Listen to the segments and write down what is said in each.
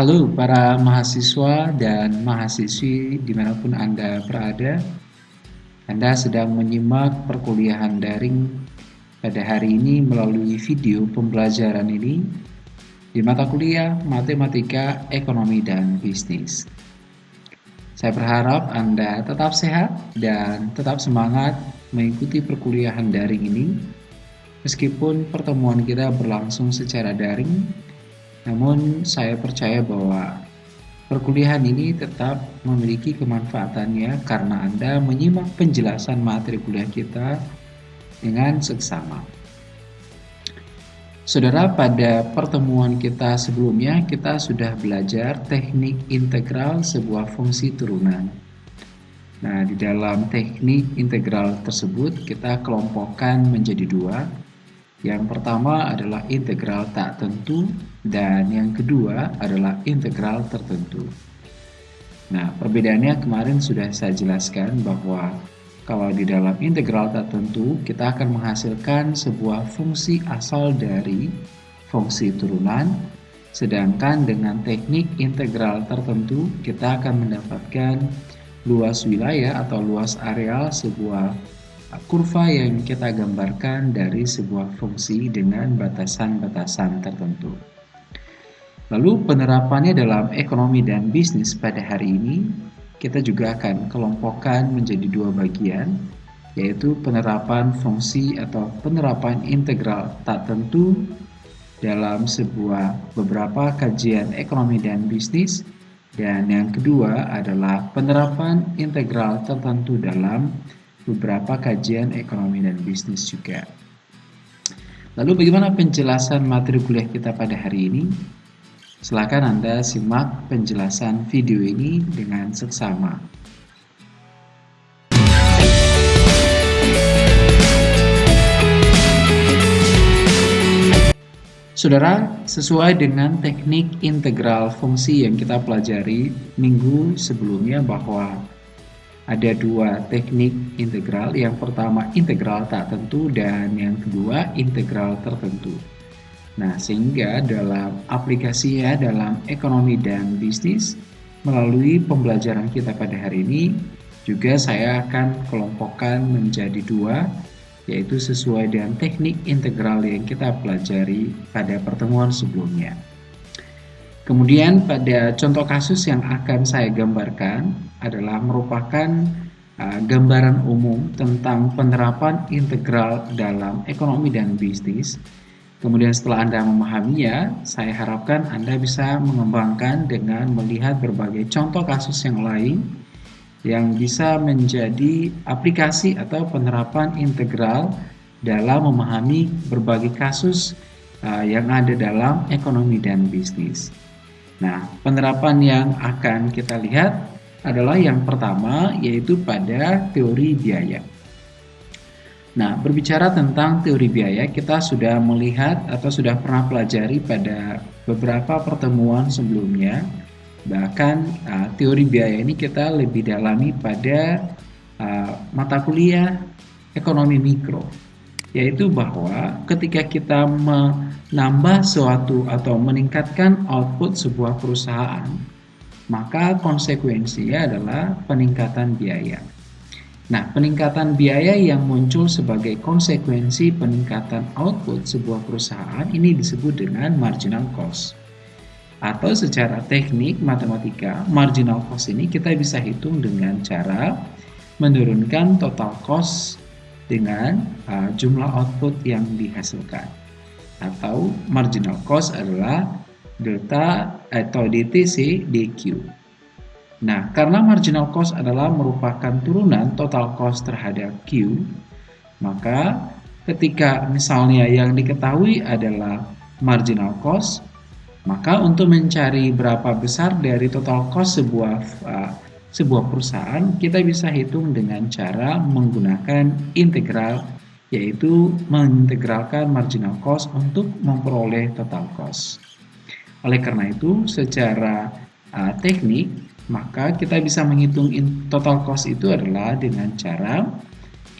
Halo para mahasiswa dan mahasiswi di mana pun Anda berada. Anda sedang menyimak perkuliahan daring pada hari ini melalui video pembelajaran ini di mata kuliah Matematika, Ekonomi, dan Bisnis. Saya berharap Anda tetap sehat dan tetap semangat mengikuti perkuliahan daring ini. Meskipun pertemuan kita berlangsung secara daring namun saya percaya bahwa perkuliahan ini tetap memiliki kemanfaatannya karena Anda menyimak penjelasan materi kuliah kita dengan seksama. Saudara, pada pertemuan kita sebelumnya kita sudah belajar teknik integral sebuah fungsi turunan. Nah, di dalam teknik integral tersebut kita kelompokkan menjadi dua, yang pertama adalah integral tak tentu dan yang kedua adalah integral tertentu. Nah, perbedaannya kemarin sudah saya jelaskan bahwa kalau di dalam integral tak tentu kita akan menghasilkan sebuah fungsi asal dari fungsi turunan sedangkan dengan teknik integral tertentu kita akan mendapatkan luas wilayah atau luas areal sebuah kurva yang kita gambarkan dari sebuah fungsi dengan batasan-batasan tertentu. Lalu penerapannya dalam ekonomi dan bisnis pada hari ini, kita juga akan kelompokkan menjadi dua bagian, yaitu penerapan fungsi atau penerapan integral tak tentu dalam sebuah beberapa kajian ekonomi dan bisnis, dan yang kedua adalah penerapan integral tertentu dalam beberapa kajian ekonomi dan bisnis juga. Lalu bagaimana penjelasan materi kuliah kita pada hari ini? Silakan Anda simak penjelasan video ini dengan seksama. Saudara, sesuai dengan teknik integral fungsi yang kita pelajari minggu sebelumnya bahwa ada dua teknik integral. Yang pertama integral tak tentu dan yang kedua integral tertentu. Nah, sehingga dalam aplikasinya dalam ekonomi dan bisnis melalui pembelajaran kita pada hari ini juga saya akan kelompokkan menjadi dua yaitu sesuai dengan teknik integral yang kita pelajari pada pertemuan sebelumnya. Kemudian pada contoh kasus yang akan saya gambarkan adalah merupakan uh, gambaran umum tentang penerapan integral dalam ekonomi dan bisnis. Kemudian setelah Anda memahaminya, saya harapkan Anda bisa mengembangkan dengan melihat berbagai contoh kasus yang lain yang bisa menjadi aplikasi atau penerapan integral dalam memahami berbagai kasus uh, yang ada dalam ekonomi dan bisnis. Nah, penerapan yang akan kita lihat adalah yang pertama yaitu pada teori biaya. Nah, berbicara tentang teori biaya, kita sudah melihat atau sudah pernah pelajari pada beberapa pertemuan sebelumnya. Bahkan uh, teori biaya ini kita lebih dalami pada uh, mata kuliah ekonomi mikro, yaitu bahwa ketika kita menambah suatu atau meningkatkan output sebuah perusahaan, maka konsekuensinya adalah peningkatan biaya. Nah, peningkatan biaya yang muncul sebagai konsekuensi peningkatan output sebuah perusahaan ini disebut dengan marginal cost. Atau secara teknik matematika, marginal cost ini kita bisa hitung dengan cara menurunkan total cost dengan uh, jumlah output yang dihasilkan. Atau marginal cost adalah delta atau DTC DQ. Nah, karena marginal cost adalah merupakan turunan total cost terhadap Q, maka ketika misalnya yang diketahui adalah marginal cost, maka untuk mencari berapa besar dari total cost sebuah uh, sebuah perusahaan, kita bisa hitung dengan cara menggunakan integral yaitu mengintegralkan marginal cost untuk memperoleh total cost. Oleh karena itu, secara uh, teknik, maka kita bisa menghitung total cost itu adalah dengan cara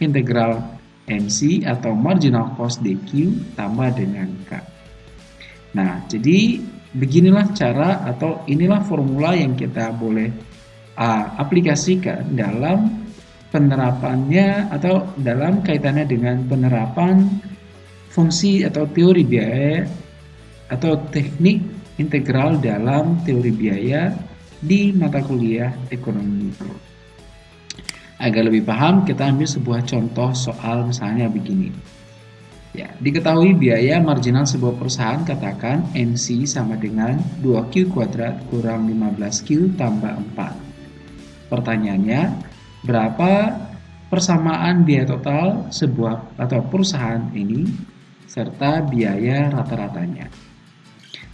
integral MC atau marginal cost DQ tambah dengan K. Nah, jadi beginilah cara atau inilah formula yang kita boleh uh, aplikasikan dalam penerapannya atau dalam kaitannya dengan penerapan fungsi atau teori biaya atau teknik integral dalam teori biaya di mata kuliah ekonomi mikro. Agar lebih paham, kita ambil sebuah contoh soal misalnya begini. Ya, diketahui biaya marginal sebuah perusahaan katakan NC sama dengan 2Q kuadrat kurang 15Q tambah 4. Pertanyaannya, berapa persamaan biaya total sebuah atau perusahaan ini serta biaya rata-ratanya.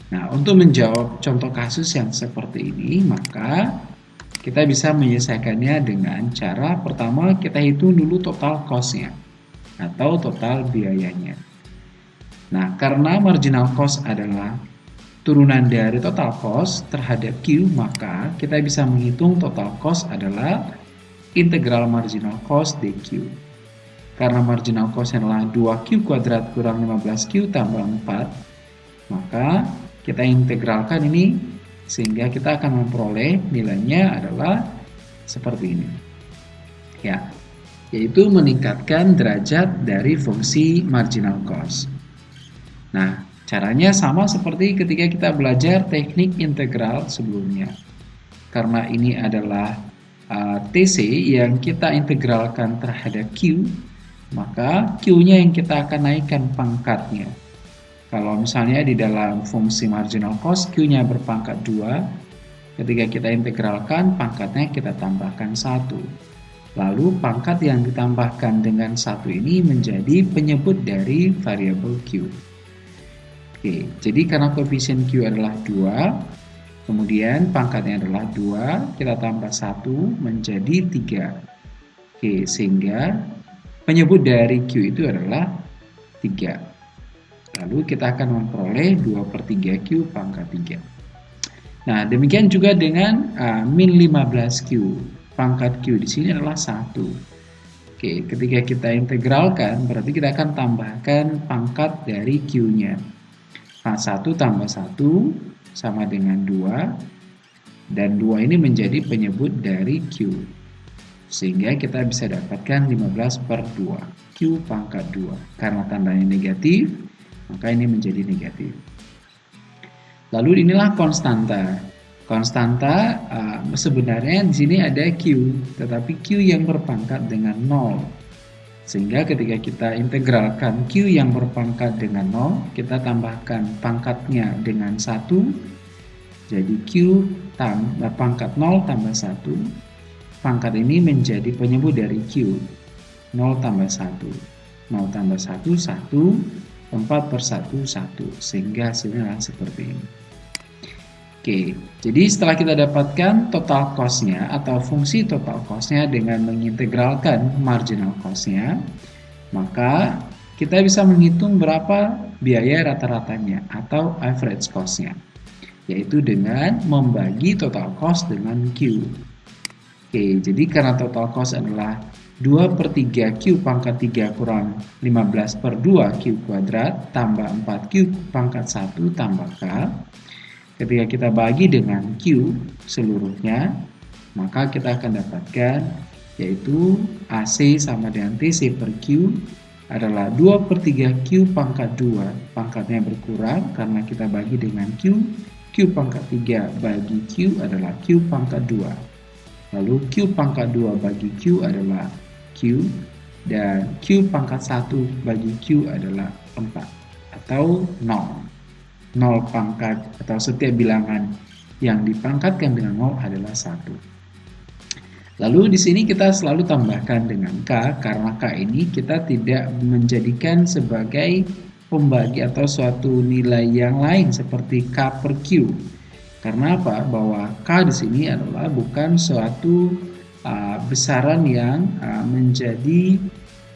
Nah, untuk menjawab contoh kasus yang seperti ini, maka kita bisa menyelesaikannya dengan cara pertama kita hitung dulu total cost-nya atau total biayanya. Nah, karena marginal cost adalah turunan dari total cost terhadap Q, maka kita bisa menghitung total cost adalah integral marginal cost dq. Karena marginal cost adalah 2Q kuadrat kurang 15Q tambah 4, maka kita integralkan ini sehingga kita akan memperoleh nilainya adalah seperti ini. Ya, yaitu meningkatkan derajat dari fungsi marginal cost. Nah, caranya sama seperti ketika kita belajar teknik integral sebelumnya. Karena ini adalah uh, TC yang kita integralkan terhadap Q, maka Q-nya yang kita akan naikkan pangkatnya. Kalau misalnya di dalam fungsi marginal cost Q-nya berpangkat 2, ketika kita integralkan pangkatnya kita tambahkan 1. Lalu pangkat yang ditambahkan dengan satu ini menjadi penyebut dari variabel Q. Oke, jadi karena koefisien Q adalah 2, kemudian pangkatnya adalah 2, kita tambah 1 menjadi 3. Oke, sehingga penyebut dari Q itu adalah 3. Lalu kita akan memperoleh 2 per 3Q pangkat 3. Nah, demikian juga dengan uh, min 15Q. Pangkat Q di sini adalah 1. Oke, ketika kita integralkan, berarti kita akan tambahkan pangkat dari Q-nya. Nah, 1 tambah 1 sama dengan 2. Dan 2 ini menjadi penyebut dari Q. Sehingga kita bisa dapatkan 15 per 2. Q pangkat 2. Karena tandanya negatif, maka ini menjadi negatif. Lalu inilah konstanta. Konstanta uh, sebenarnya di sini ada Q, tetapi Q yang berpangkat dengan 0. Sehingga ketika kita integralkan Q yang berpangkat dengan 0, kita tambahkan pangkatnya dengan 1. Jadi Q tambah pangkat 0 tambah 1. Pangkat ini menjadi penyebut dari Q. 0 tambah 1. 0 tambah 1, 1. 4 per 1, 1 sehingga hasilnya seperti ini. Oke, jadi setelah kita dapatkan total cost-nya atau fungsi total cost-nya dengan mengintegralkan marginal cost-nya maka kita bisa menghitung berapa biaya rata-ratanya atau average cost-nya yaitu dengan membagi total cost dengan Q. Oke, jadi karena total cost adalah 2 per 3 Q pangkat 3 kurang 15 per 2 Q kuadrat tambah 4 Q pangkat 1 tambah K. Ketika kita bagi dengan Q seluruhnya maka kita akan dapatkan yaitu AC sama dengan TC per Q adalah 2 per 3 Q pangkat 2 pangkatnya berkurang karena kita bagi dengan Q. Q pangkat 3 bagi Q adalah Q pangkat 2 lalu Q pangkat 2 bagi Q adalah Q dan Q pangkat 1 bagi Q adalah 4 atau 0. 0 pangkat atau setiap bilangan yang dipangkatkan dengan 0 adalah 1. Lalu di sini kita selalu tambahkan dengan K karena K ini kita tidak menjadikan sebagai pembagi atau suatu nilai yang lain seperti K per Q. Karena apa? Bahwa K di sini adalah bukan suatu uh, besaran yang uh, menjadi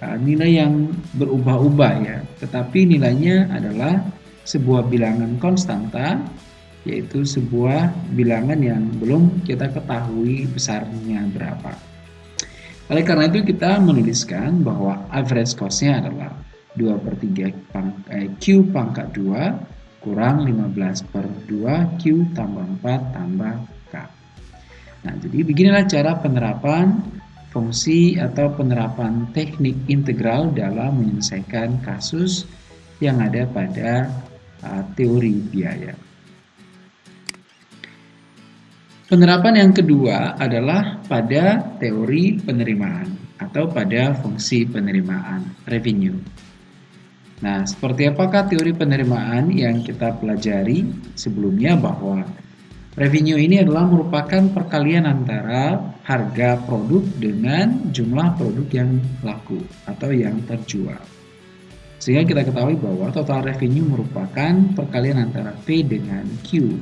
uh, nilai yang berubah-ubah ya, tetapi nilainya adalah sebuah bilangan konstanta yaitu sebuah bilangan yang belum kita ketahui besarnya berapa. Oleh karena itu kita menuliskan bahwa average cost-nya adalah 2 per 3 pang, eh, Q pangkat 2 kurang 15 per 2 Q tambah 4 tambah. Nah, jadi beginilah cara penerapan fungsi atau penerapan teknik integral dalam menyelesaikan kasus yang ada pada uh, teori biaya. Penerapan yang kedua adalah pada teori penerimaan atau pada fungsi penerimaan revenue. Nah, seperti apakah teori penerimaan yang kita pelajari sebelumnya bahwa revenue ini adalah merupakan perkalian antara harga produk dengan jumlah produk yang laku atau yang terjual. Sehingga kita ketahui bahwa total revenue merupakan perkalian antara P dengan Q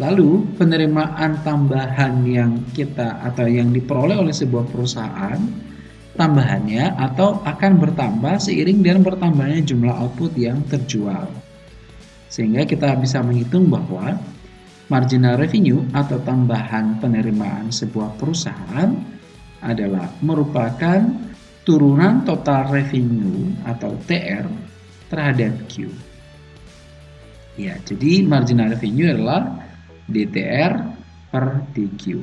Lalu penerimaan tambahan yang kita atau yang diperoleh oleh sebuah perusahaan tambahannya atau akan bertambah seiring dengan bertambahnya jumlah output yang terjual. Sehingga kita bisa menghitung bahwa marginal revenue atau tambahan penerimaan sebuah perusahaan adalah merupakan turunan total revenue atau TR terhadap Q. Ya, jadi marginal revenue adalah DTR per DQ.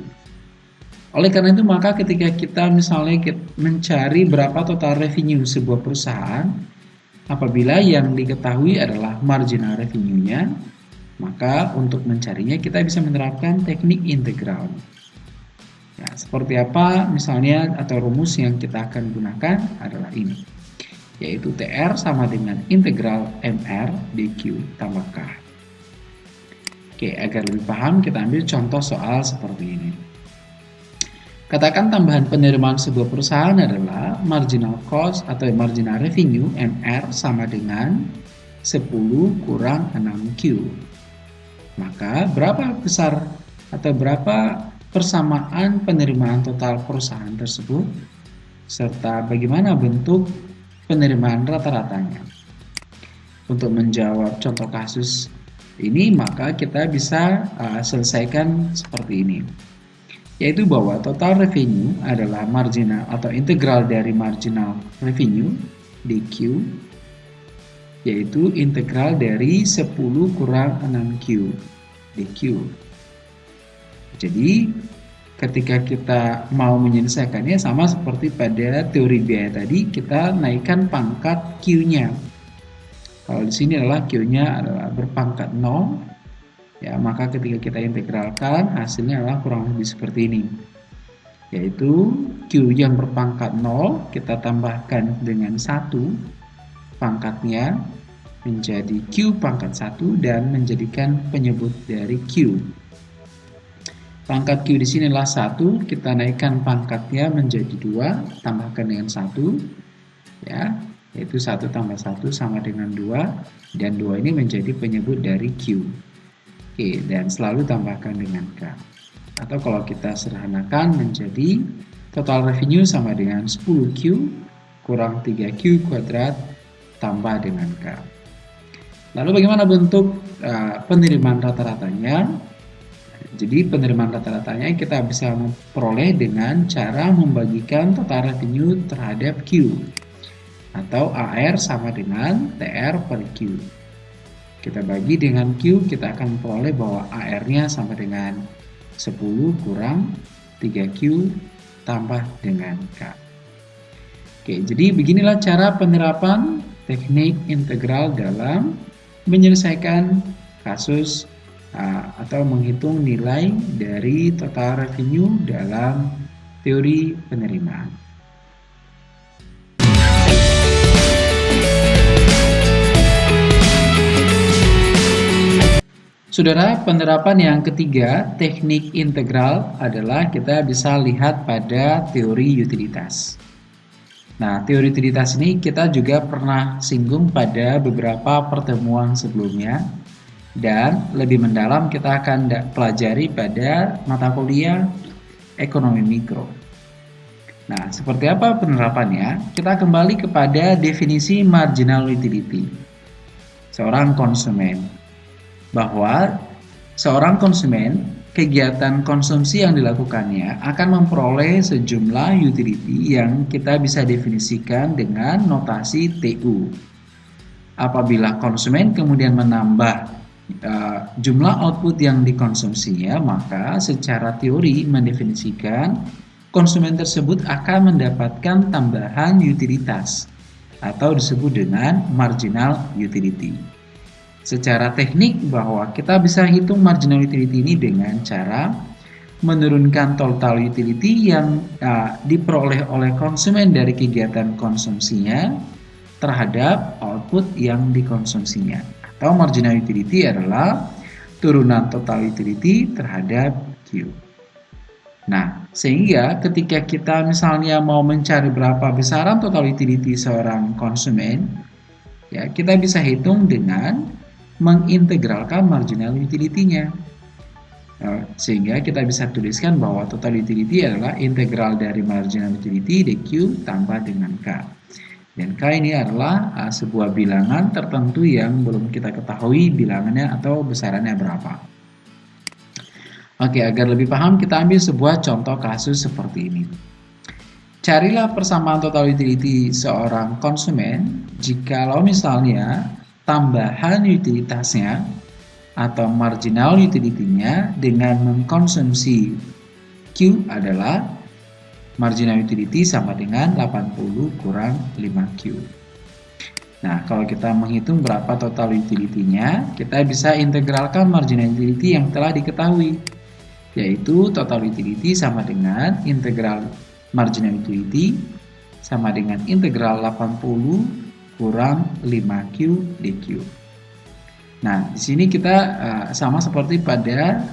Oleh karena itu maka ketika kita misalnya mencari berapa total revenue sebuah perusahaan, apabila yang diketahui adalah marginal revenue-nya, maka untuk mencarinya kita bisa menerapkan teknik integral. Ya, seperti apa misalnya atau rumus yang kita akan gunakan adalah ini, yaitu TR sama dengan integral MR DQ tambah K. Oke, agar lebih paham kita ambil contoh soal seperti ini. Katakan tambahan penerimaan sebuah perusahaan adalah marginal cost atau marginal revenue MR sama dengan 10 kurang 6Q. Maka berapa besar atau berapa persamaan penerimaan total perusahaan tersebut serta bagaimana bentuk penerimaan rata-ratanya. Untuk menjawab contoh kasus ini maka kita bisa uh, selesaikan seperti ini yaitu bahwa total revenue adalah marginal atau integral dari marginal revenue DQ yaitu integral dari 10 kurang 6Q DQ jadi ketika kita mau menyelesaikannya sama seperti pada teori biaya tadi kita naikkan pangkat Q-nya kalau di sini adalah Q-nya adalah berpangkat 0, ya maka ketika kita integralkan hasilnya adalah kurang lebih seperti ini. Yaitu Q yang berpangkat 0 kita tambahkan dengan 1 pangkatnya menjadi Q pangkat 1 dan menjadikan penyebut dari Q. Pangkat Q di sini adalah 1, kita naikkan pangkatnya menjadi 2, tambahkan dengan 1. Ya, yaitu 1 tambah 1 sama dengan 2 dan 2 ini menjadi penyebut dari Q Oke, dan selalu tambahkan dengan K atau kalau kita sederhanakan menjadi total revenue sama dengan 10Q kurang 3Q kuadrat tambah dengan K lalu bagaimana bentuk uh, penerimaan rata-ratanya jadi penerimaan rata-ratanya kita bisa memperoleh dengan cara membagikan total revenue terhadap Q atau AR sama dengan TR per Q. Kita bagi dengan Q, kita akan memperoleh bahwa AR-nya sama dengan 10 kurang 3Q tambah dengan K. Oke, jadi beginilah cara penerapan teknik integral dalam menyelesaikan kasus atau menghitung nilai dari total revenue dalam teori penerimaan. Saudara, penerapan yang ketiga, teknik integral adalah kita bisa lihat pada teori utilitas. Nah, teori utilitas ini kita juga pernah singgung pada beberapa pertemuan sebelumnya dan lebih mendalam kita akan pelajari pada mata kuliah ekonomi mikro. Nah, seperti apa penerapannya? Kita kembali kepada definisi marginal utility. Seorang konsumen bahwa seorang konsumen kegiatan konsumsi yang dilakukannya akan memperoleh sejumlah utility yang kita bisa definisikan dengan notasi TU. apabila konsumen kemudian menambah uh, jumlah output yang dikonsumsinya, maka secara teori mendefinisikan konsumen tersebut akan mendapatkan tambahan utilitas atau disebut dengan marginal utility. Secara teknik bahwa kita bisa hitung marginal utility ini dengan cara menurunkan total utility yang uh, diperoleh oleh konsumen dari kegiatan konsumsinya terhadap output yang dikonsumsinya. Atau marginal utility adalah turunan total utility terhadap Q. Nah, sehingga ketika kita misalnya mau mencari berapa besaran total utility seorang konsumen, ya kita bisa hitung dengan mengintegralkan marginal utility-nya. Nah, sehingga kita bisa tuliskan bahwa total utility adalah integral dari marginal utility dq tambah dengan K. Dan K ini adalah uh, sebuah bilangan tertentu yang belum kita ketahui bilangannya atau besarannya berapa. Oke, agar lebih paham kita ambil sebuah contoh kasus seperti ini. Carilah persamaan total utility seorang konsumen jikalau misalnya tambahan utilitasnya atau marginal utility-nya dengan mengkonsumsi Q adalah marginal utility sama dengan 80 kurang 5Q. Nah, kalau kita menghitung berapa total utility-nya, kita bisa integralkan marginal utility yang telah diketahui, yaitu total utility sama dengan integral marginal utility sama dengan integral 80 kurang 5Q dQ. Nah, di sini kita uh, sama seperti pada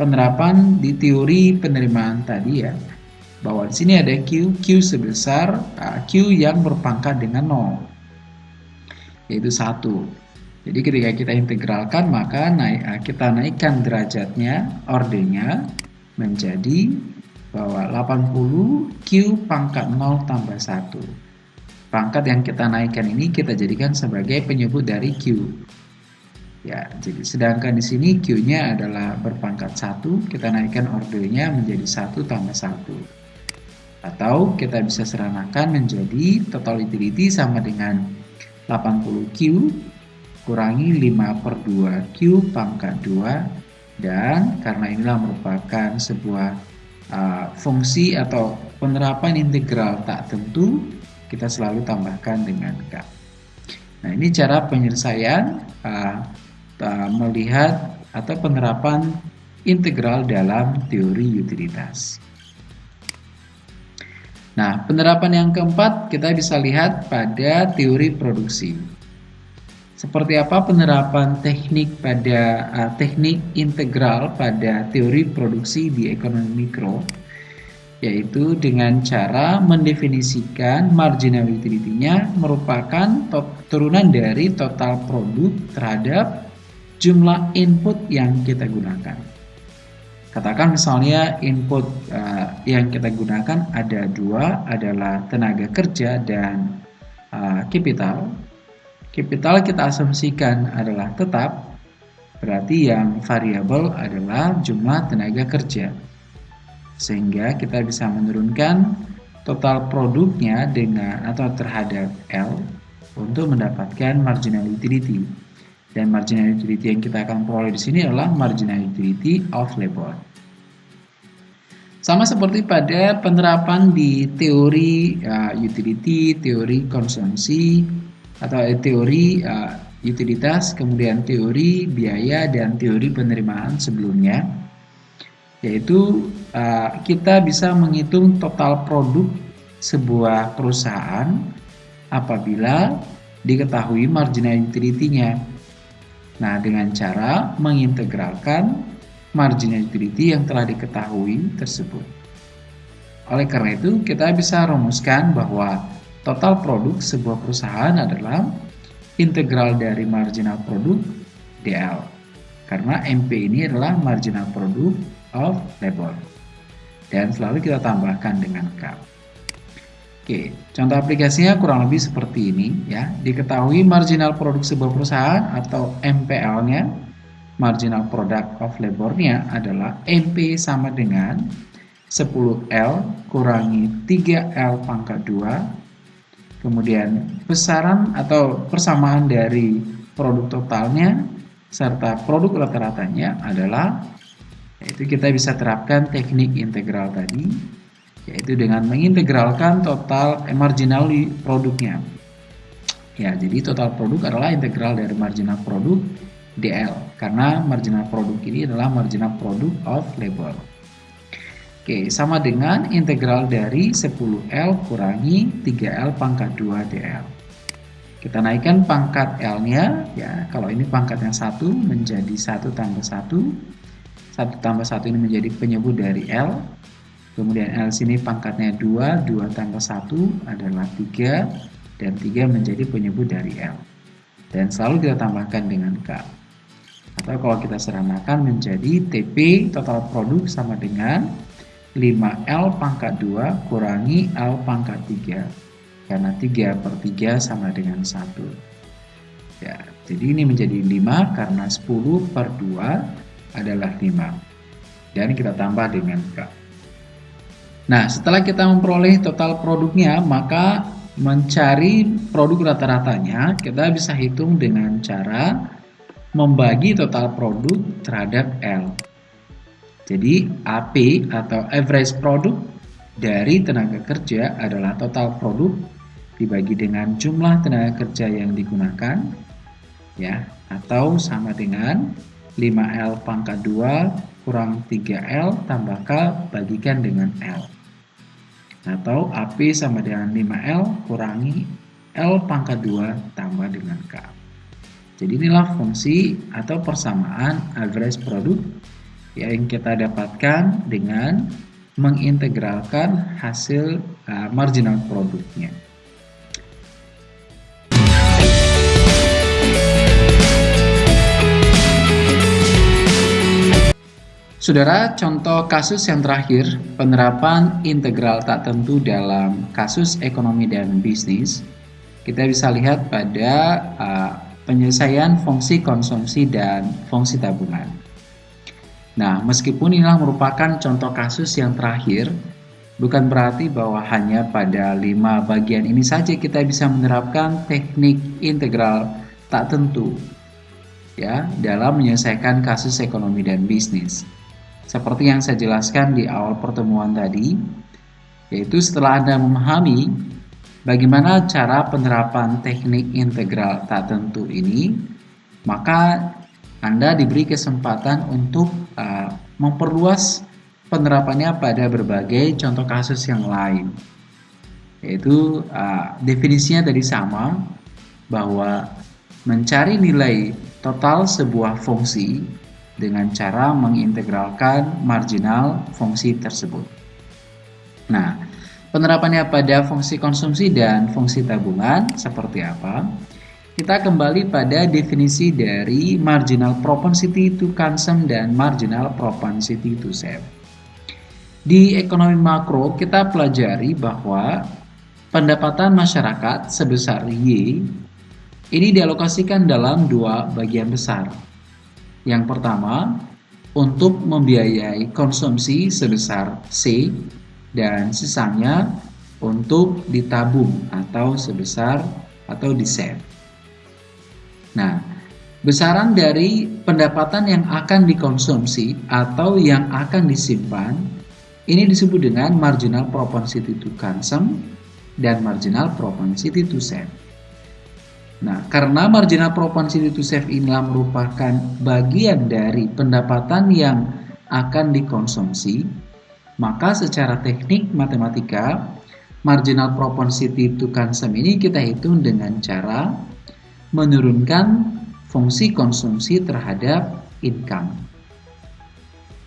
penerapan di teori penerimaan tadi ya, bahwa di sini ada Q, Q sebesar uh, Q yang berpangkat dengan 0, yaitu 1. Jadi ketika kita integralkan maka naik, uh, kita naikkan derajatnya, ordernya menjadi bahwa 80 Q pangkat 0 tambah 1. Pangkat yang kita naikkan ini kita jadikan sebagai penyebut dari Q. Ya, jadi sedangkan di sini Q-nya adalah berpangkat 1, kita naikkan ordernya menjadi 1 tambah 1. Atau kita bisa seranakan menjadi total utility sama dengan 80Q kurangi 5 per 2 Q pangkat 2 dan karena inilah merupakan sebuah uh, fungsi atau penerapan integral tak tentu kita selalu tambahkan dengan K. Nah, ini cara penyelesaian uh, uh, melihat atau penerapan integral dalam teori utilitas. Nah, penerapan yang keempat kita bisa lihat pada teori produksi. Seperti apa penerapan teknik pada uh, teknik integral pada teori produksi di ekonomi mikro? Yaitu dengan cara mendefinisikan marginal utility-nya merupakan turunan dari total produk terhadap jumlah input yang kita gunakan. Katakan misalnya input uh, yang kita gunakan ada dua adalah tenaga kerja dan uh, capital. Capital kita asumsikan adalah tetap, berarti yang variabel adalah jumlah tenaga kerja sehingga kita bisa menurunkan total produknya dengan atau terhadap L untuk mendapatkan marginal utility dan marginal utility yang kita akan peroleh di sini adalah marginal utility of labor. Sama seperti pada penerapan di teori uh, utility, teori konsumsi atau teori uh, utilitas, kemudian teori biaya dan teori penerimaan sebelumnya yaitu uh, kita bisa menghitung total produk sebuah perusahaan apabila diketahui marginal utility-nya. Nah, dengan cara mengintegralkan marginal utility yang telah diketahui tersebut. Oleh karena itu, kita bisa rumuskan bahwa total produk sebuah perusahaan adalah integral dari marginal produk DL. Karena MP ini adalah marginal produk of labor. Dan selalu kita tambahkan dengan K. Oke, contoh aplikasinya kurang lebih seperti ini ya. Diketahui marginal produk sebuah perusahaan atau MPL-nya, marginal product of labor-nya adalah MP sama dengan 10L kurangi 3L pangkat 2 kemudian besaran atau persamaan dari produk totalnya serta produk rata-ratanya adalah yaitu kita bisa terapkan teknik integral tadi yaitu dengan mengintegralkan total marginal produknya ya jadi total produk adalah integral dari marginal produk DL karena marginal produk ini adalah marginal produk of labor Oke, sama dengan integral dari 10L kurangi 3L pangkat 2 DL. Kita naikkan pangkat L-nya, ya kalau ini pangkatnya 1 menjadi 1 tambah 1. 1 tambah 1 ini menjadi penyebut dari L. Kemudian L sini pangkatnya 2, 2 tambah 1 adalah 3, dan 3 menjadi penyebut dari L. Dan selalu kita tambahkan dengan K. Atau kalau kita seramakan menjadi TP total produk sama dengan 5L pangkat 2 kurangi L pangkat 3 karena 3 per 3 sama dengan 1 ya, jadi ini menjadi 5 karena 10 per 2 adalah 5 dan kita tambah dengan K. Nah setelah kita memperoleh total produknya maka mencari produk rata-ratanya kita bisa hitung dengan cara membagi total produk terhadap L. Jadi AP atau average produk dari tenaga kerja adalah total produk dibagi dengan jumlah tenaga kerja yang digunakan ya atau sama dengan 5L pangkat 2 kurang 3L tambah K bagikan dengan L atau AP sama dengan 5L kurangi L pangkat 2 tambah dengan K jadi inilah fungsi atau persamaan average produk yang kita dapatkan dengan mengintegralkan hasil uh, marginal produknya. Saudara, contoh kasus yang terakhir, penerapan integral tak tentu dalam kasus ekonomi dan bisnis, kita bisa lihat pada uh, penyelesaian fungsi konsumsi dan fungsi tabungan. Nah, meskipun inilah merupakan contoh kasus yang terakhir, bukan berarti bahwa hanya pada lima bagian ini saja kita bisa menerapkan teknik integral tak tentu ya dalam menyelesaikan kasus ekonomi dan bisnis. Seperti yang saya jelaskan di awal pertemuan tadi, yaitu setelah Anda memahami bagaimana cara penerapan teknik integral tak tentu ini, maka anda diberi kesempatan untuk uh, memperluas penerapannya pada berbagai contoh kasus yang lain. Yaitu uh, definisinya tadi sama bahwa mencari nilai total sebuah fungsi dengan cara mengintegralkan marginal fungsi tersebut. Nah, penerapannya pada fungsi konsumsi dan fungsi tabungan seperti apa? kita kembali pada definisi dari marginal propensity to consume dan marginal propensity to save. Di ekonomi makro, kita pelajari bahwa pendapatan masyarakat sebesar Y ini dialokasikan dalam dua bagian besar. Yang pertama, untuk membiayai konsumsi sebesar C dan sisanya untuk ditabung atau sebesar atau di save. Nah, besaran dari pendapatan yang akan dikonsumsi atau yang akan disimpan ini disebut dengan marginal propensity to consume dan marginal propensity to save. Nah, karena marginal propensity to save inilah merupakan bagian dari pendapatan yang akan dikonsumsi, maka secara teknik matematika, marginal propensity to consume ini kita hitung dengan cara menurunkan fungsi konsumsi terhadap income.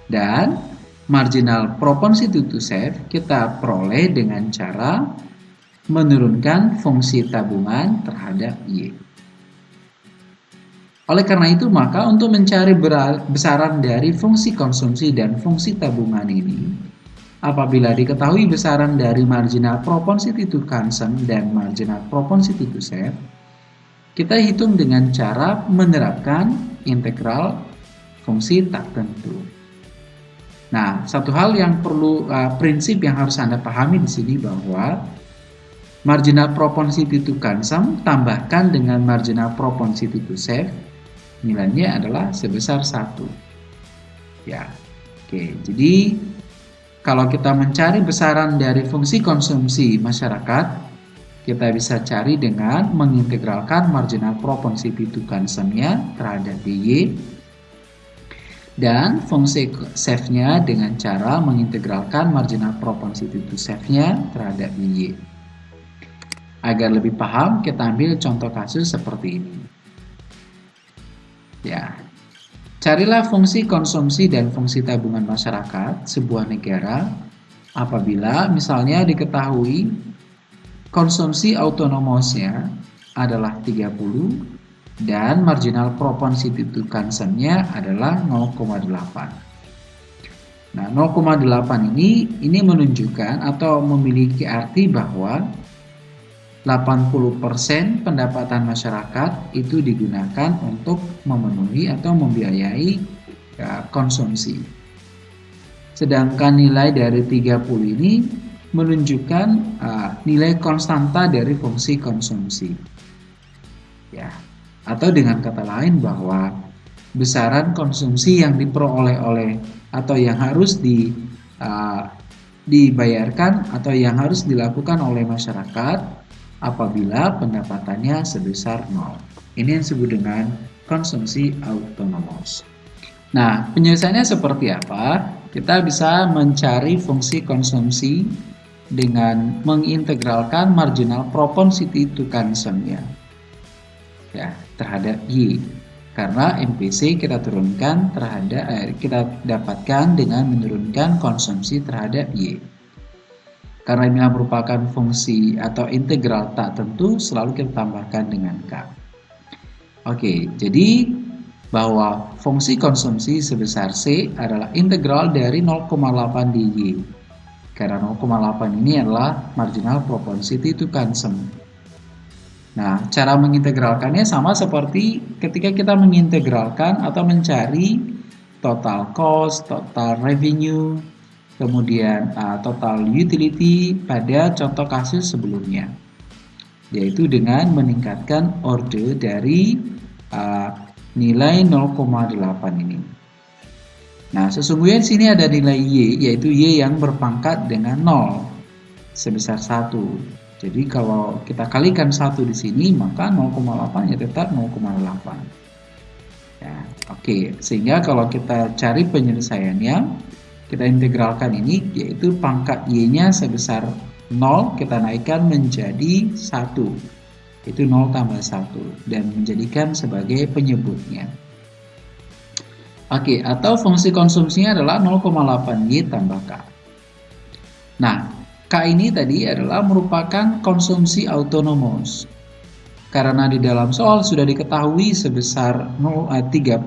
Dan marginal propensity to save kita peroleh dengan cara menurunkan fungsi tabungan terhadap Y. Oleh karena itu, maka untuk mencari besaran dari fungsi konsumsi dan fungsi tabungan ini, apabila diketahui besaran dari marginal propensity to consume dan marginal propensity to save, kita hitung dengan cara menerapkan integral fungsi tak tentu. Nah, satu hal yang perlu uh, prinsip yang harus Anda pahami di sini bahwa marginal propensity to consume tambahkan dengan marginal propensity to save nilainya adalah sebesar 1 ya oke. Jadi kalau kita mencari besaran dari fungsi konsumsi masyarakat kita bisa cari dengan mengintegralkan marginal propensity to consume-nya terhadap DY dan fungsi save-nya dengan cara mengintegralkan marginal propensity to save-nya terhadap DY. Agar lebih paham, kita ambil contoh kasus seperti ini. Ya, Carilah fungsi konsumsi dan fungsi tabungan masyarakat sebuah negara apabila misalnya diketahui konsumsi autonomosnya adalah 30 dan marginal propensity to consumption-nya adalah 0,8. Nah, 0,8 ini ini menunjukkan atau memiliki arti bahwa 80% pendapatan masyarakat itu digunakan untuk memenuhi atau membiayai ya, konsumsi. Sedangkan nilai dari 30 ini menunjukkan uh, nilai konstanta dari fungsi konsumsi. Ya. Atau dengan kata lain bahwa besaran konsumsi yang diperoleh oleh atau yang harus di uh, dibayarkan atau yang harus dilakukan oleh masyarakat apabila pendapatannya sebesar nol. Ini yang disebut dengan konsumsi autonomous. Nah, penyelesaiannya seperti apa? Kita bisa mencari fungsi konsumsi dengan mengintegralkan marginal propensity to consume ya, ya terhadap Y. Karena MPC kita turunkan terhadap eh, kita dapatkan dengan menurunkan konsumsi terhadap Y. Karena ini merupakan fungsi atau integral tak tentu, selalu kita tambahkan dengan K. Oke, jadi bahwa fungsi konsumsi sebesar C adalah integral dari 0,8 dy. Karena 0,8 ini adalah marginal propensity to consume. Nah, cara mengintegralkannya sama seperti ketika kita mengintegralkan atau mencari total cost, total revenue, kemudian uh, total utility pada contoh kasus sebelumnya yaitu dengan meningkatkan order dari uh, nilai 0,8 ini. Nah, sesungguhnya di sini ada nilai Y, yaitu Y yang berpangkat dengan 0 sebesar 1. Jadi kalau kita kalikan 1 di sini, maka 0,8 ya tetap 0,8. Ya, Oke, okay. sehingga kalau kita cari penyelesaiannya, kita integralkan ini yaitu pangkat y-nya sebesar 0 kita naikkan menjadi 1 itu 0 tambah 1 dan menjadikan sebagai penyebutnya Oke, atau fungsi konsumsinya adalah 0,8Y tambah K. Nah, K ini tadi adalah merupakan konsumsi autonomous. Karena di dalam soal sudah diketahui sebesar 0, 30 eh,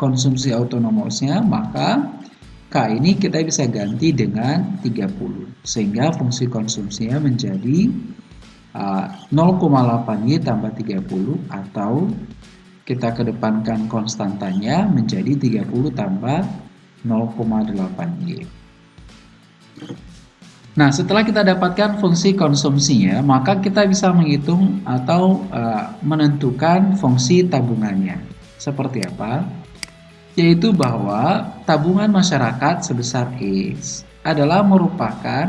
konsumsi autonomosnya, maka K ini kita bisa ganti dengan 30 sehingga fungsi konsumsinya menjadi uh, 0,8Y tambah 30 atau kita kedepankan konstantanya menjadi 30 tambah 0,8Y. Nah, setelah kita dapatkan fungsi konsumsinya, maka kita bisa menghitung atau uh, menentukan fungsi tabungannya. Seperti apa? Yaitu bahwa tabungan masyarakat sebesar X adalah merupakan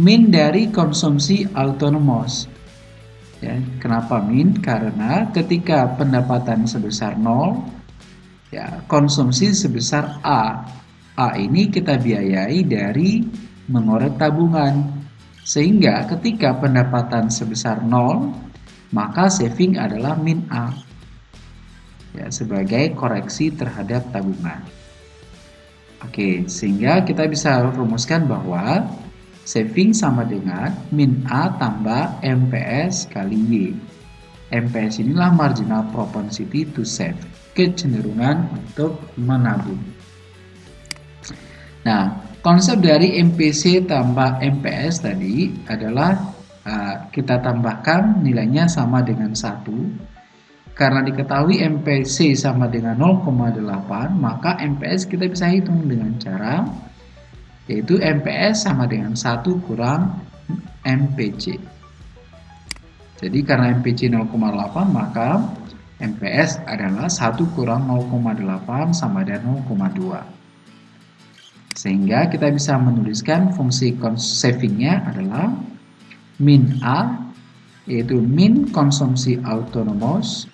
min dari konsumsi autonomous. Ya, kenapa min? Karena ketika pendapatan sebesar 0, ya, konsumsi sebesar A. A ini kita biayai dari mengorek tabungan. Sehingga ketika pendapatan sebesar 0, maka saving adalah min A ya, sebagai koreksi terhadap tabungan. Oke, sehingga kita bisa rumuskan bahwa saving sama dengan min A tambah MPS kali Y. MPS inilah marginal propensity to save, kecenderungan untuk menabung. Nah, konsep dari MPC tambah MPS tadi adalah uh, kita tambahkan nilainya sama dengan satu karena diketahui MPC sama dengan 0,8, maka MPS kita bisa hitung dengan cara yaitu MPS sama dengan 1 kurang MPC. Jadi karena MPC 0,8 maka MPS adalah 1 kurang 0,8 sama dengan 0,2. Sehingga kita bisa menuliskan fungsi savingnya adalah min A yaitu min konsumsi autonomous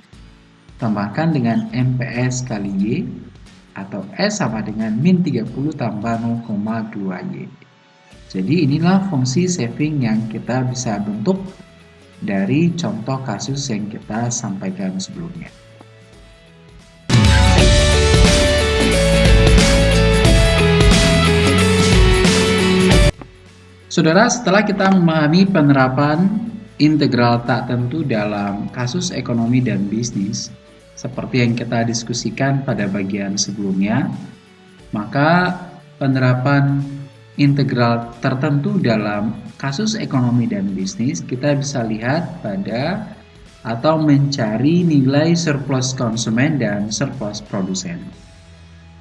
tambahkan dengan MPS kali Y atau S sama dengan min 30 tambah 0,2Y. Jadi inilah fungsi saving yang kita bisa bentuk dari contoh kasus yang kita sampaikan sebelumnya. Saudara, setelah kita memahami penerapan integral tak tentu dalam kasus ekonomi dan bisnis, seperti yang kita diskusikan pada bagian sebelumnya, maka penerapan integral tertentu dalam kasus ekonomi dan bisnis kita bisa lihat pada atau mencari nilai surplus konsumen dan surplus produsen.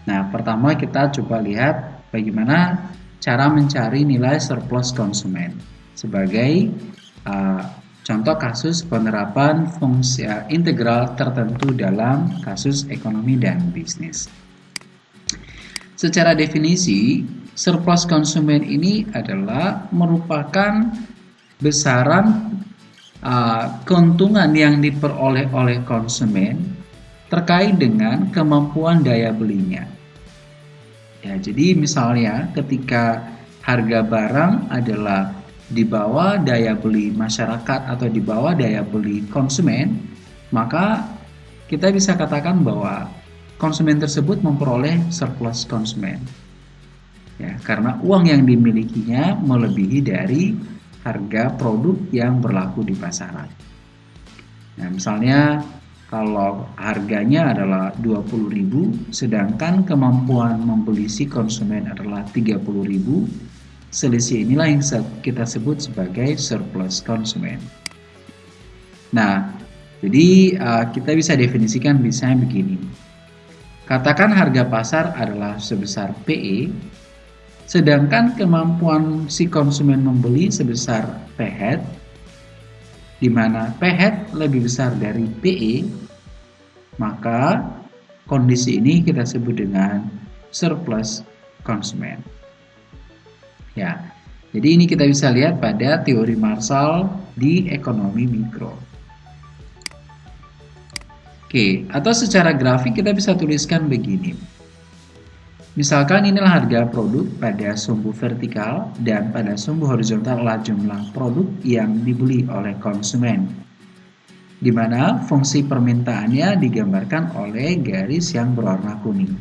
Nah, pertama kita coba lihat bagaimana cara mencari nilai surplus konsumen sebagai uh, contoh kasus penerapan fungsi uh, integral tertentu dalam kasus ekonomi dan bisnis. Secara definisi, surplus konsumen ini adalah merupakan besaran uh, keuntungan yang diperoleh oleh konsumen terkait dengan kemampuan daya belinya. Ya, jadi misalnya ketika harga barang adalah di bawah daya beli masyarakat atau di bawah daya beli konsumen, maka kita bisa katakan bahwa konsumen tersebut memperoleh surplus konsumen ya karena uang yang dimilikinya melebihi dari harga produk yang berlaku di pasaran. Nah, misalnya kalau harganya adalah 20.000 sedangkan kemampuan membeli si konsumen adalah 30.000, selisih inilah yang kita sebut sebagai surplus konsumen. Nah, jadi uh, kita bisa definisikan misalnya begini. Katakan harga pasar adalah sebesar PE Sedangkan kemampuan si konsumen membeli sebesar P head, di mana P head lebih besar dari PE, maka kondisi ini kita sebut dengan surplus konsumen. Ya, jadi ini kita bisa lihat pada teori Marshall di ekonomi mikro. Oke, atau secara grafik kita bisa tuliskan begini. Misalkan inilah harga produk pada sumbu vertikal dan pada sumbu horizontal adalah jumlah produk yang dibeli oleh konsumen. Di mana fungsi permintaannya digambarkan oleh garis yang berwarna kuning.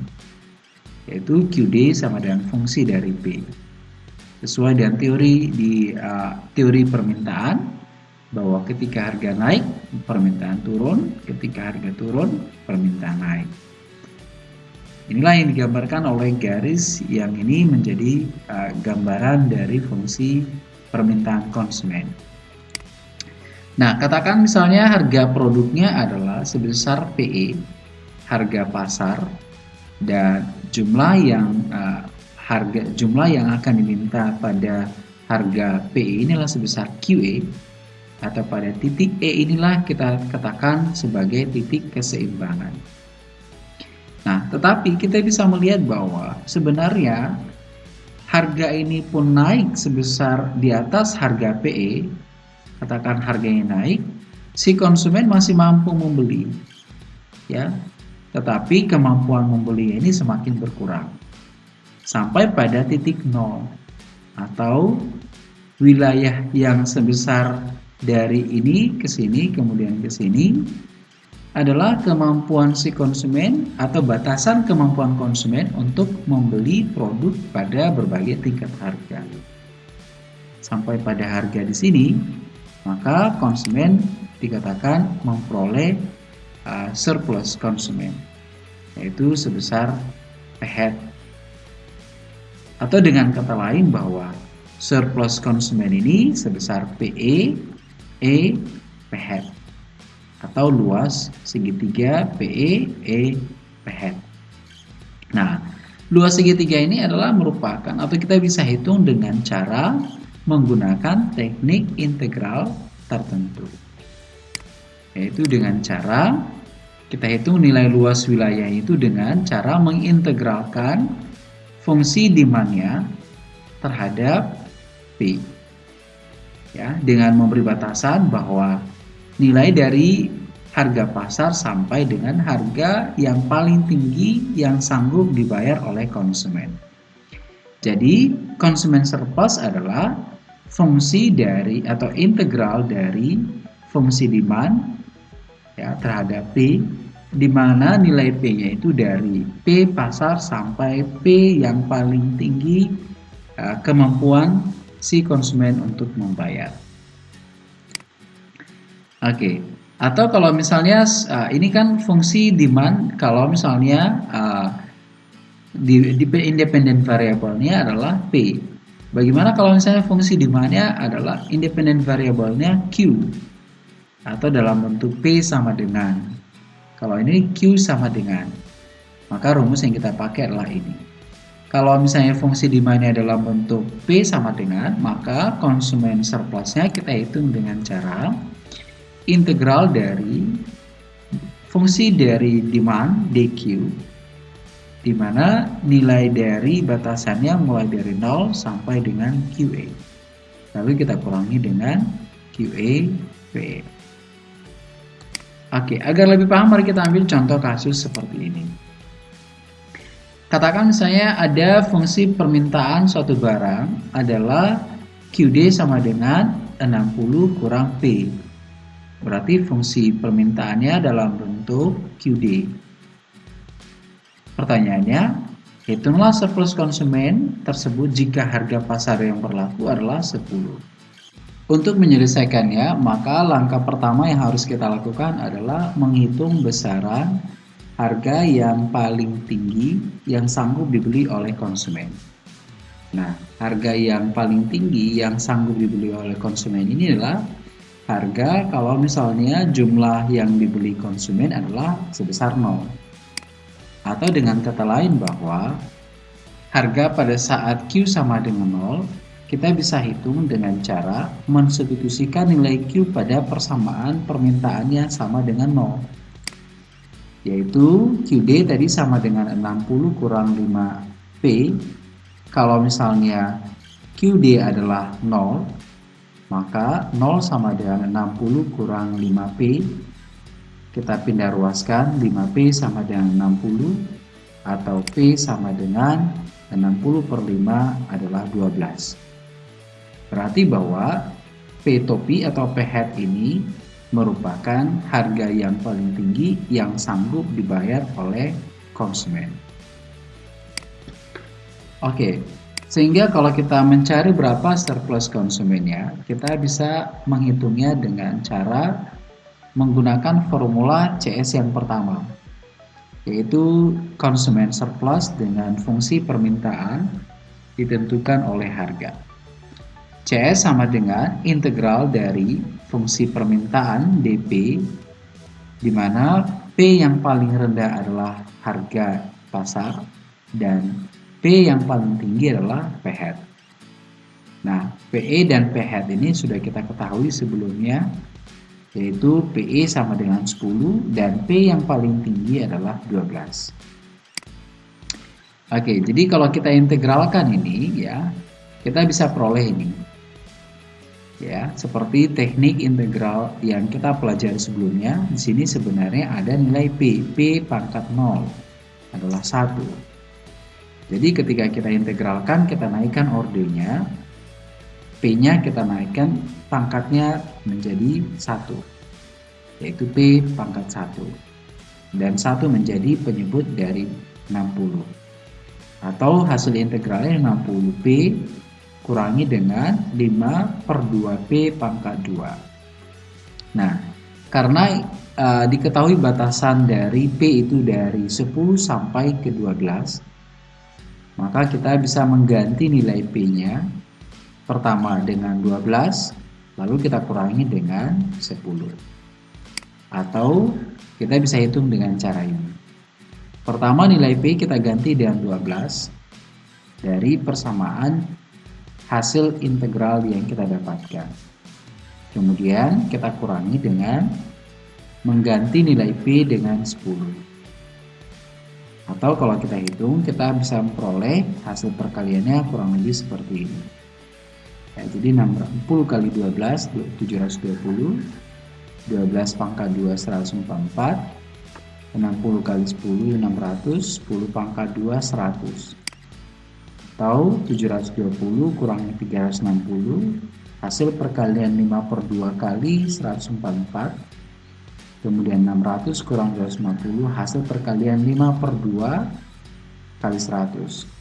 Yaitu QD sama dengan fungsi dari P. Sesuai dengan teori di uh, teori permintaan bahwa ketika harga naik permintaan turun, ketika harga turun permintaan naik. Inilah yang digambarkan oleh garis yang ini menjadi uh, gambaran dari fungsi permintaan konsumen. Nah, katakan misalnya harga produknya adalah sebesar PE, harga pasar, dan jumlah yang uh, harga jumlah yang akan diminta pada harga PE inilah sebesar QE atau pada titik E inilah kita katakan sebagai titik keseimbangan. Nah, tetapi kita bisa melihat bahwa sebenarnya harga ini pun naik sebesar di atas harga PE, katakan harganya naik, si konsumen masih mampu membeli. Ya. Tetapi kemampuan membeli ini semakin berkurang. Sampai pada titik nol atau wilayah yang sebesar dari ini ke sini kemudian ke sini adalah kemampuan si konsumen atau batasan kemampuan konsumen untuk membeli produk pada berbagai tingkat harga. Sampai pada harga di sini, maka konsumen dikatakan memperoleh uh, surplus konsumen, yaitu sebesar P Atau dengan kata lain bahwa surplus konsumen ini sebesar PE, E, P atau luas segitiga PE E PH. Nah, luas segitiga ini adalah merupakan atau kita bisa hitung dengan cara menggunakan teknik integral tertentu. Yaitu dengan cara kita hitung nilai luas wilayah itu dengan cara mengintegralkan fungsi demandnya terhadap P. Ya, dengan memberi batasan bahwa nilai dari harga pasar sampai dengan harga yang paling tinggi yang sanggup dibayar oleh konsumen. Jadi, konsumen surplus adalah fungsi dari atau integral dari fungsi demand ya terhadap P di mana nilai P-nya itu dari P pasar sampai P yang paling tinggi uh, kemampuan si konsumen untuk membayar. Oke, okay. atau kalau misalnya uh, ini kan fungsi demand kalau misalnya uh, di, independent variabelnya adalah P. Bagaimana kalau misalnya fungsi demandnya adalah independent variabelnya Q atau dalam bentuk P sama dengan. Kalau ini Q sama dengan, maka rumus yang kita pakai adalah ini. Kalau misalnya fungsi demandnya dalam bentuk P sama dengan, maka konsumen surplusnya kita hitung dengan cara integral dari fungsi dari demand DQ di mana nilai dari batasannya mulai dari 0 sampai dengan QA. Lalu kita kurangi dengan QA PE. Oke, agar lebih paham mari kita ambil contoh kasus seperti ini. Katakan misalnya ada fungsi permintaan suatu barang adalah QD sama dengan 60 kurang P. Berarti fungsi permintaannya dalam bentuk QD. Pertanyaannya, hitunglah surplus konsumen tersebut jika harga pasar yang berlaku adalah 10. Untuk menyelesaikannya, maka langkah pertama yang harus kita lakukan adalah menghitung besaran harga yang paling tinggi yang sanggup dibeli oleh konsumen. Nah, harga yang paling tinggi yang sanggup dibeli oleh konsumen ini adalah harga kalau misalnya jumlah yang dibeli konsumen adalah sebesar 0. Atau dengan kata lain bahwa harga pada saat Q sama dengan 0 kita bisa hitung dengan cara mensubstitusikan nilai Q pada persamaan permintaannya sama dengan 0 yaitu QD tadi sama dengan 60 kurang 5P kalau misalnya QD adalah 0 maka 0 sama dengan 60 kurang 5P kita pindah ruaskan 5P sama dengan 60 atau P sama dengan 60 per 5 adalah 12 Berarti bahwa P topi atau P head ini merupakan harga yang paling tinggi yang sanggup dibayar oleh konsumen. Oke, sehingga kalau kita mencari berapa surplus konsumennya, kita bisa menghitungnya dengan cara menggunakan formula CS yang pertama, yaitu konsumen surplus dengan fungsi permintaan ditentukan oleh harga. CS sama dengan integral dari fungsi permintaan DP di mana P yang paling rendah adalah harga pasar dan P yang paling tinggi adalah P head. Nah, PE dan P head ini sudah kita ketahui sebelumnya yaitu PE sama dengan 10 dan P yang paling tinggi adalah 12. Oke, jadi kalau kita integralkan ini ya, kita bisa peroleh ini ya seperti teknik integral yang kita pelajari sebelumnya di sini sebenarnya ada nilai p p pangkat 0 adalah satu. Jadi ketika kita integralkan kita naikkan ordernya p nya kita naikkan pangkatnya menjadi satu yaitu p pangkat satu. Dan satu menjadi penyebut dari 60 atau hasil integralnya 60p kurangi dengan 5 per 2P pangkat 2. Nah, karena uh, diketahui batasan dari P itu dari 10 sampai ke 12, maka kita bisa mengganti nilai P-nya pertama dengan 12, lalu kita kurangi dengan 10. Atau kita bisa hitung dengan cara ini. Pertama nilai P kita ganti dengan 12 dari persamaan hasil integral yang kita dapatkan. Kemudian kita kurangi dengan mengganti nilai P dengan 10. Atau kalau kita hitung, kita bisa memperoleh hasil perkaliannya kurang lebih seperti ini. Ya, jadi 60 kali 12, 720. 12 pangkat 2, 144. 60 kali 10, 600. 10 pangkat 2, 100. Atau 720 kurangnya 360. Hasil perkalian 5 per 2 kali 144 kemudian 600 kurang 250 hasil perkalian 5 per 2 kali 100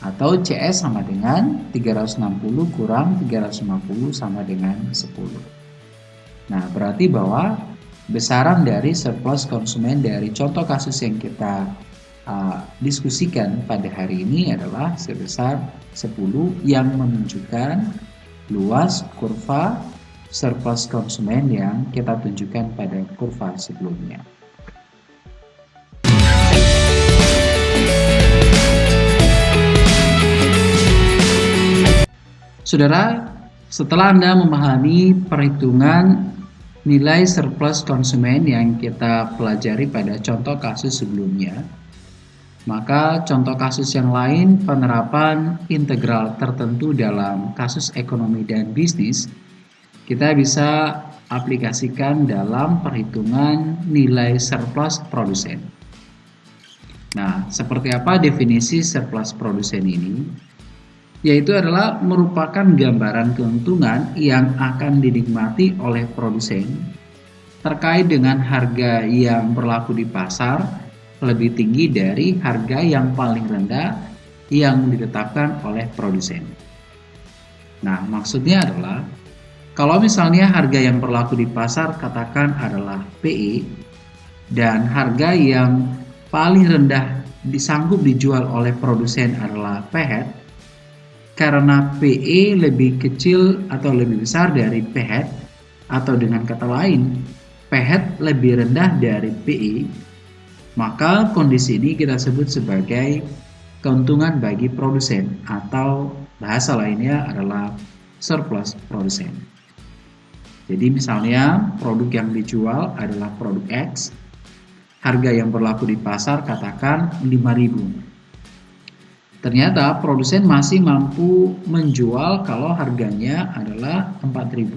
atau CS sama dengan 360 kurang 350 sama dengan 10 nah berarti bahwa besaran dari surplus konsumen dari contoh kasus yang kita uh, diskusikan pada hari ini adalah sebesar 10 yang menunjukkan luas kurva surplus konsumen yang kita tunjukkan pada kurva sebelumnya. Saudara, setelah Anda memahami perhitungan nilai surplus konsumen yang kita pelajari pada contoh kasus sebelumnya, maka contoh kasus yang lain penerapan integral tertentu dalam kasus ekonomi dan bisnis kita bisa aplikasikan dalam perhitungan nilai surplus produsen. Nah, seperti apa definisi surplus produsen ini? Yaitu adalah merupakan gambaran keuntungan yang akan dinikmati oleh produsen terkait dengan harga yang berlaku di pasar lebih tinggi dari harga yang paling rendah yang ditetapkan oleh produsen. Nah, maksudnya adalah kalau misalnya harga yang berlaku di pasar katakan adalah PE dan harga yang paling rendah disanggup dijual oleh produsen adalah PHET karena PE lebih kecil atau lebih besar dari PHET atau dengan kata lain PHET lebih rendah dari PE maka kondisi ini kita sebut sebagai keuntungan bagi produsen atau bahasa lainnya adalah surplus produsen. Jadi misalnya produk yang dijual adalah produk X, harga yang berlaku di pasar katakan 5000. Ternyata produsen masih mampu menjual kalau harganya adalah 4000.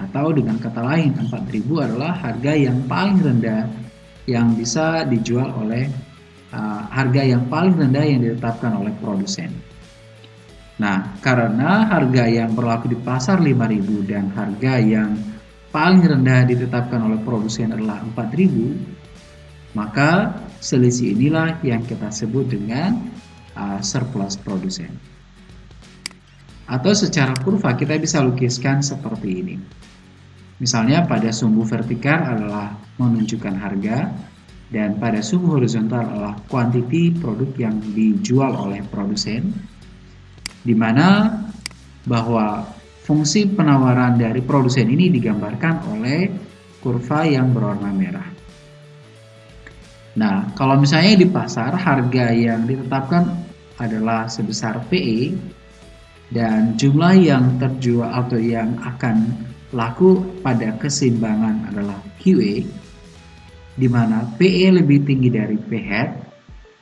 Atau dengan kata lain 4000 adalah harga yang paling rendah yang bisa dijual oleh uh, harga yang paling rendah yang ditetapkan oleh produsen. Nah, karena harga yang berlaku di pasar 5.000 dan harga yang paling rendah ditetapkan oleh produsen adalah 4.000, maka selisih inilah yang kita sebut dengan uh, surplus produsen. Atau secara kurva kita bisa lukiskan seperti ini. Misalnya pada sumbu vertikal adalah menunjukkan harga dan pada sumbu horizontal adalah kuantiti produk yang dijual oleh produsen di mana bahwa fungsi penawaran dari produsen ini digambarkan oleh kurva yang berwarna merah. Nah, kalau misalnya di pasar harga yang ditetapkan adalah sebesar PE dan jumlah yang terjual atau yang akan laku pada keseimbangan adalah QE di mana PE lebih tinggi dari PHET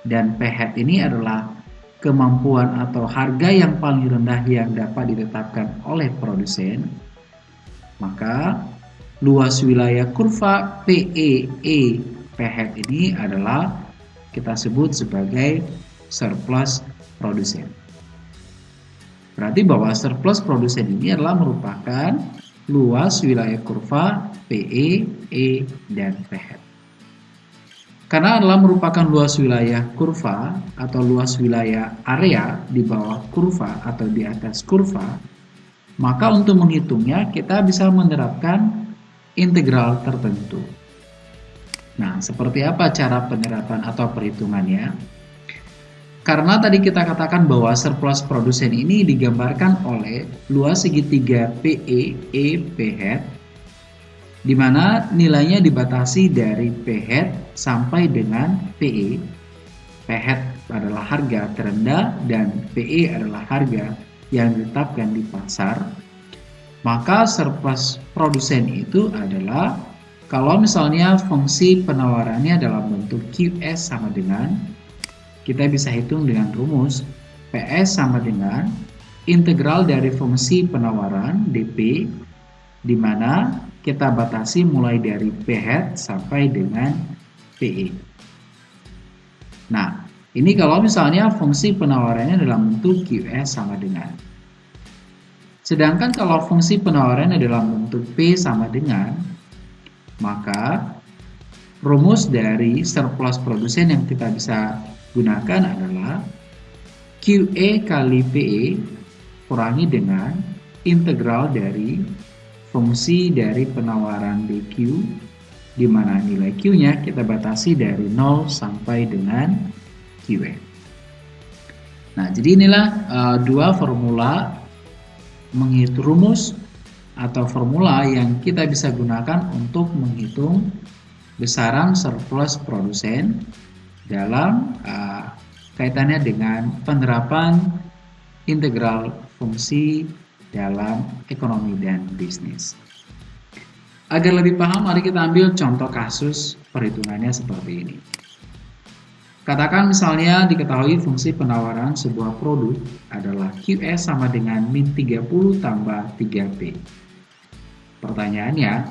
dan PHET ini adalah kemampuan atau harga yang paling rendah yang dapat ditetapkan oleh produsen, maka luas wilayah kurva PEE PHET ini adalah kita sebut sebagai surplus produsen. Berarti bahwa surplus produsen ini adalah merupakan luas wilayah kurva PE, E, dan PHET. Karena adalah merupakan luas wilayah kurva atau luas wilayah area di bawah kurva atau di atas kurva, maka untuk menghitungnya kita bisa menerapkan integral tertentu. Nah, seperti apa cara penerapan atau perhitungannya? Karena tadi kita katakan bahwa surplus produsen ini digambarkan oleh luas segitiga PE, E, PH di mana nilainya dibatasi dari P hat sampai dengan PE. P hat adalah harga terendah dan PE adalah harga yang ditetapkan di pasar. Maka surplus produsen itu adalah kalau misalnya fungsi penawarannya dalam bentuk QS sama dengan kita bisa hitung dengan rumus PS sama dengan integral dari fungsi penawaran DP di mana kita batasi mulai dari P hat sampai dengan PE. Nah, ini kalau misalnya fungsi penawarannya dalam bentuk QS sama dengan. Sedangkan kalau fungsi penawarannya dalam bentuk P sama dengan, maka rumus dari surplus produsen yang kita bisa gunakan adalah QE kali PE kurangi dengan integral dari fungsi dari penawaran DQ di mana nilai Q-nya kita batasi dari 0 sampai dengan QE. Nah, jadi inilah uh, dua formula menghitung rumus atau formula yang kita bisa gunakan untuk menghitung besaran surplus produsen dalam uh, kaitannya dengan penerapan integral fungsi dalam ekonomi dan bisnis. Agar lebih paham, mari kita ambil contoh kasus perhitungannya seperti ini. Katakan misalnya diketahui fungsi penawaran sebuah produk adalah QS sama dengan min 30 tambah 3P. Pertanyaannya,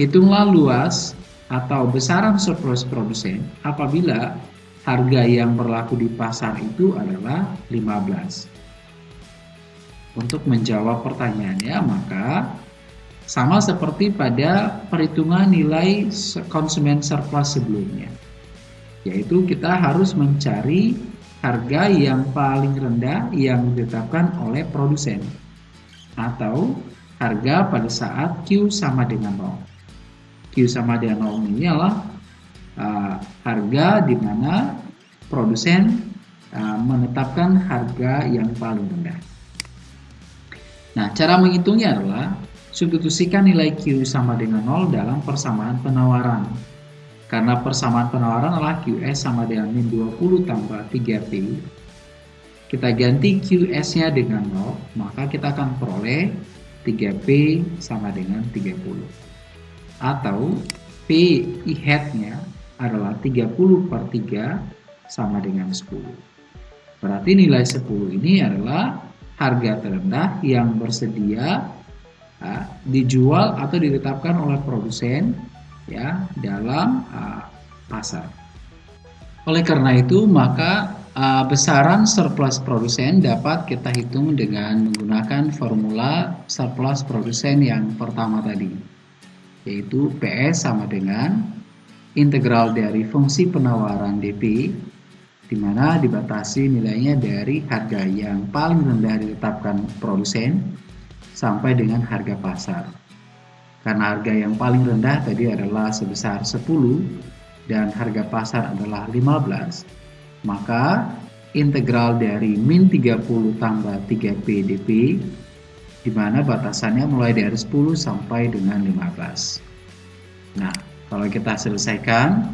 hitunglah luas atau besaran surplus produsen apabila harga yang berlaku di pasar itu adalah 15. Untuk menjawab pertanyaannya, maka sama seperti pada perhitungan nilai konsumen surplus sebelumnya. Yaitu kita harus mencari harga yang paling rendah yang ditetapkan oleh produsen atau harga pada saat Q sama dengan 0. Q sama dengan 0 ini adalah uh, harga di mana produsen uh, menetapkan harga yang paling rendah. Nah, cara menghitungnya adalah substitusikan nilai Q sama dengan 0 dalam persamaan penawaran. Karena persamaan penawaran adalah QS sama dengan min 20 tambah 3P, kita ganti QS-nya dengan 0, maka kita akan peroleh 3P sama dengan 30. Atau P I hat-nya adalah 30 per 3 sama dengan 10. Berarti nilai 10 ini adalah harga terendah yang bersedia uh, dijual atau ditetapkan oleh produsen ya dalam uh, pasar. Oleh karena itu, maka uh, besaran surplus produsen dapat kita hitung dengan menggunakan formula surplus produsen yang pertama tadi, yaitu PS sama dengan integral dari fungsi penawaran DP, di mana dibatasi nilainya dari harga yang paling rendah ditetapkan produsen sampai dengan harga pasar. Karena harga yang paling rendah tadi adalah sebesar 10 dan harga pasar adalah 15, maka integral dari min 30 tambah 3 PDP di mana batasannya mulai dari 10 sampai dengan 15. Nah, kalau kita selesaikan,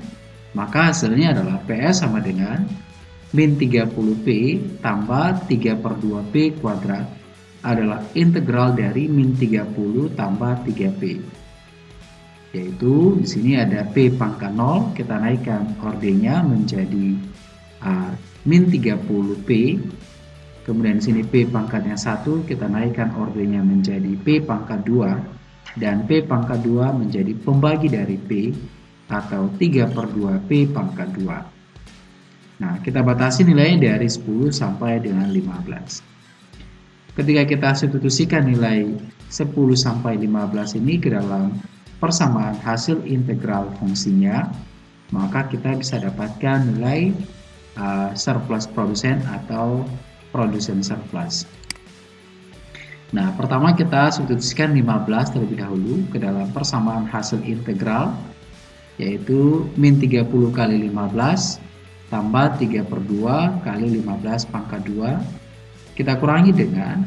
maka hasilnya adalah PS sama dengan min 30P tambah 3 per 2P kuadrat adalah integral dari min 30 tambah 3P. Yaitu di sini ada P pangkat 0, kita naikkan ordenya menjadi uh, min 30P kemudian di sini P pangkatnya 1 kita naikkan ordernya menjadi P pangkat 2 dan P pangkat 2 menjadi pembagi dari P atau 3 per 2 P pangkat 2 nah kita batasi nilainya dari 10 sampai dengan 15 ketika kita substitusikan nilai 10 sampai 15 ini ke dalam persamaan hasil integral fungsinya maka kita bisa dapatkan nilai uh, surplus produsen atau produsen surplus. Nah, pertama kita substitusikan 15 terlebih dahulu ke dalam persamaan hasil integral yaitu min 30 kali 15 tambah 3 per 2 kali 15 pangkat 2 kita kurangi dengan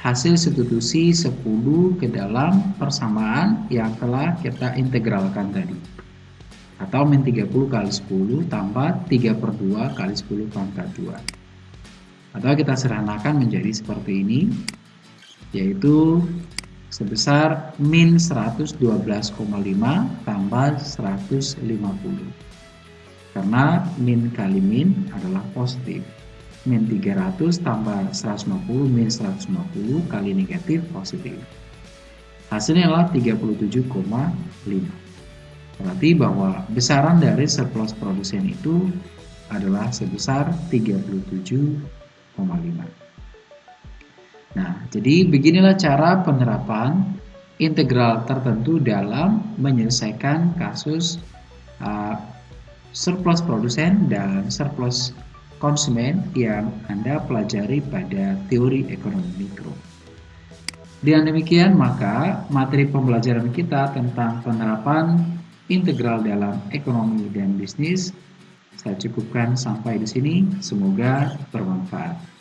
hasil substitusi 10 ke dalam persamaan yang telah kita integralkan tadi. Atau min 30 kali 10 tambah 3 per 2 kali 10 pangkat 2 atau kita sederhanakan menjadi seperti ini yaitu sebesar min 112,5 tambah 150 karena min kali min adalah positif. Min 300 tambah 150 min 150 kali negatif positif. Hasilnya adalah 37,5 berarti bahwa besaran dari surplus produsen itu adalah sebesar 37,5 Nah, jadi beginilah cara penerapan integral tertentu dalam menyelesaikan kasus uh, surplus produsen dan surplus konsumen yang Anda pelajari pada teori ekonomi mikro. Dengan demikian, maka materi pembelajaran kita tentang penerapan integral dalam ekonomi dan bisnis saya cukupkan sampai di sini. Semoga bermanfaat.